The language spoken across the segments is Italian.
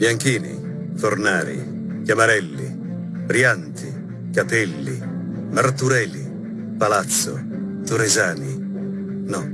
Bianchini, Fornari, Chiamarelli, Brianti, Capelli, Marturelli, Palazzo, Toresani. No,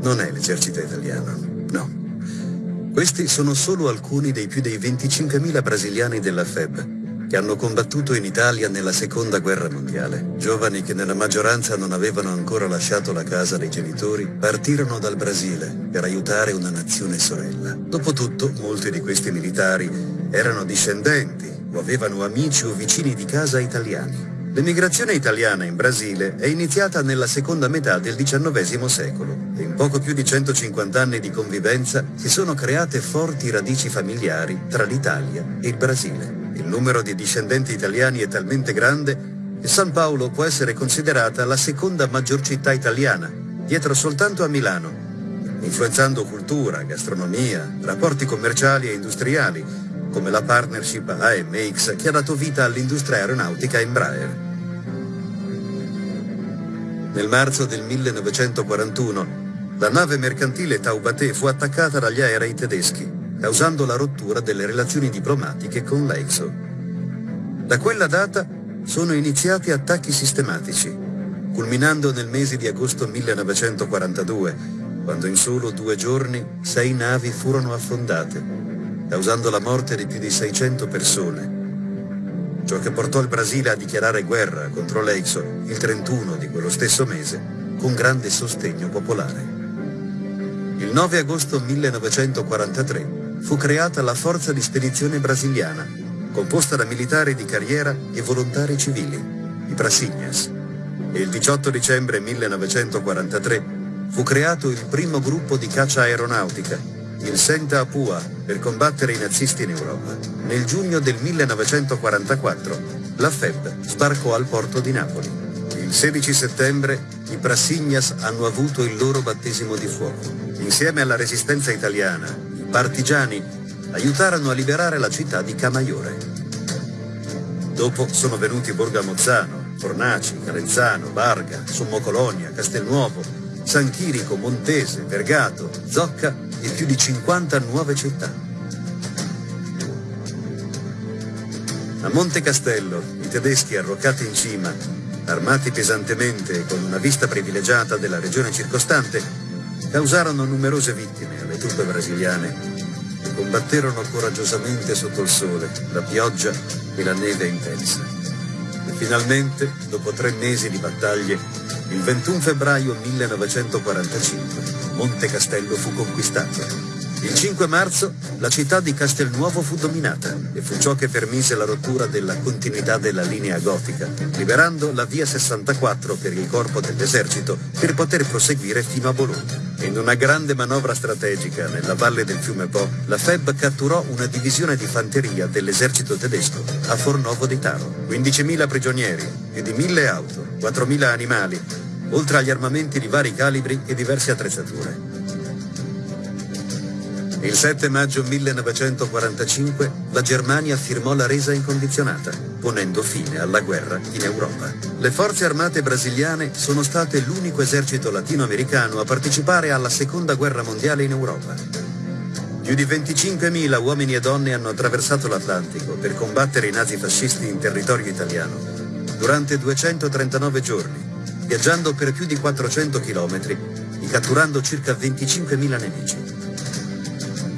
non è l'esercito italiano, no. Questi sono solo alcuni dei più dei 25.000 brasiliani della FEB che hanno combattuto in Italia nella seconda guerra mondiale. Giovani che nella maggioranza non avevano ancora lasciato la casa dei genitori, partirono dal Brasile per aiutare una nazione sorella. Dopotutto, molti di questi militari erano discendenti o avevano amici o vicini di casa italiani. L'emigrazione italiana in Brasile è iniziata nella seconda metà del XIX secolo e in poco più di 150 anni di convivenza si sono create forti radici familiari tra l'Italia e il Brasile. Il numero di discendenti italiani è talmente grande che San Paolo può essere considerata la seconda maggior città italiana, dietro soltanto a Milano, influenzando cultura, gastronomia, rapporti commerciali e industriali, come la partnership AMX che ha dato vita all'industria aeronautica Embraer. Nel marzo del 1941 la nave mercantile Taubaté fu attaccata dagli aerei tedeschi causando la rottura delle relazioni diplomatiche con l'Eixo. Da quella data sono iniziati attacchi sistematici, culminando nel mese di agosto 1942, quando in solo due giorni sei navi furono affondate, causando la morte di più di 600 persone. Ciò che portò il Brasile a dichiarare guerra contro l'Eixo il 31 di quello stesso mese, con grande sostegno popolare. Il 9 agosto 1943 fu creata la Forza di Spedizione Brasiliana, composta da militari di carriera e volontari civili, i Prasignas. E il 18 dicembre 1943 fu creato il primo gruppo di caccia aeronautica, il Senta Apua, per combattere i nazisti in Europa. Nel giugno del 1944 la FEB sbarcò al porto di Napoli. Il 16 settembre i Prasignas hanno avuto il loro battesimo di fuoco. Insieme alla resistenza italiana, partigiani aiutarono a liberare la città di Camaiore. Dopo sono venuti Borgamozzano, Fornaci, Calenzano, Barga, Sommo Colonia, Castelnuovo, San Chirico, Montese, Vergato, Zocca e più di 50 nuove città. A Monte Castello, i tedeschi arroccati in cima, armati pesantemente e con una vista privilegiata della regione circostante, causarono numerose vittime alle truppe brasiliane che combatterono coraggiosamente sotto il sole, la pioggia e la neve intensa. E finalmente, dopo tre mesi di battaglie, il 21 febbraio 1945, Monte Castello fu conquistato il 5 marzo la città di Castelnuovo fu dominata e fu ciò che permise la rottura della continuità della linea gotica, liberando la via 64 per il corpo dell'esercito per poter proseguire fino a Bologna. In una grande manovra strategica nella valle del fiume Po, la FEB catturò una divisione di fanteria dell'esercito tedesco a Fornovo di Taro. 15.000 prigionieri, più di 1.000 auto, 4.000 animali, oltre agli armamenti di vari calibri e diverse attrezzature. Il 7 maggio 1945 la Germania firmò la resa incondizionata, ponendo fine alla guerra in Europa. Le forze armate brasiliane sono state l'unico esercito latinoamericano a partecipare alla seconda guerra mondiale in Europa. Più di 25.000 uomini e donne hanno attraversato l'Atlantico per combattere i nazifascisti in territorio italiano durante 239 giorni, viaggiando per più di 400 chilometri e catturando circa 25.000 nemici.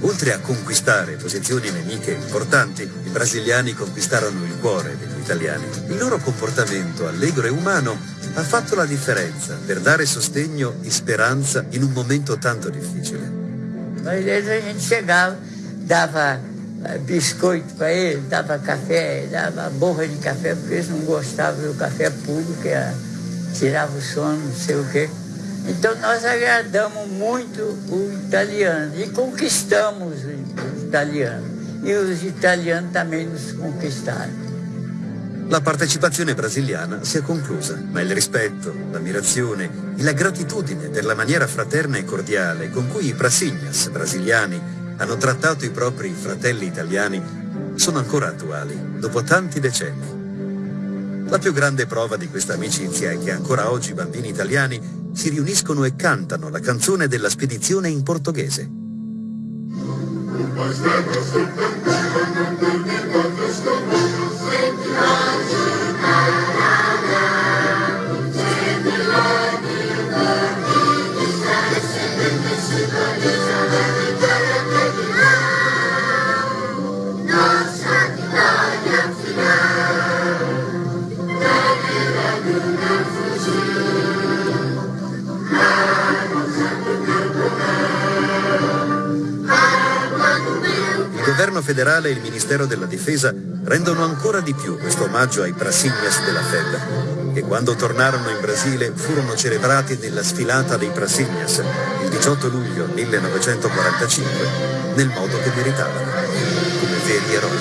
Oltre a conquistare posizioni nemiche importanti, i brasiliani conquistarono il cuore degli italiani. Il loro comportamento allegro e umano ha fatto la differenza per dare sostegno e speranza in un momento tanto difficile. Às vezes a gente chegava, dava eh, biscoito para eles, dava café, dava borra de café, porque eles não gostavam do café puro, que tirava o sono, não sei o quê. Então nós agradamos muito o italiano e conquistamos o italiano. E os italiani também nos conquistaram. La partecipazione brasiliana si è conclusa, ma il rispetto, l'ammirazione e la gratitudine per la maniera fraterna e cordiale con cui i Prasignas brasiliani hanno trattato i propri fratelli italiani sono ancora attuali, dopo tanti decenni. La più grande prova di questa amicizia è che ancora oggi i bambini italiani si riuniscono e cantano la canzone della spedizione in portoghese. Il governo federale e il Ministero della Difesa rendono ancora di più questo omaggio ai Prasignas della FEB, che quando tornarono in Brasile furono celebrati nella sfilata dei Prasignas il 18 luglio 1945 nel modo che meritavano, come veri eroi.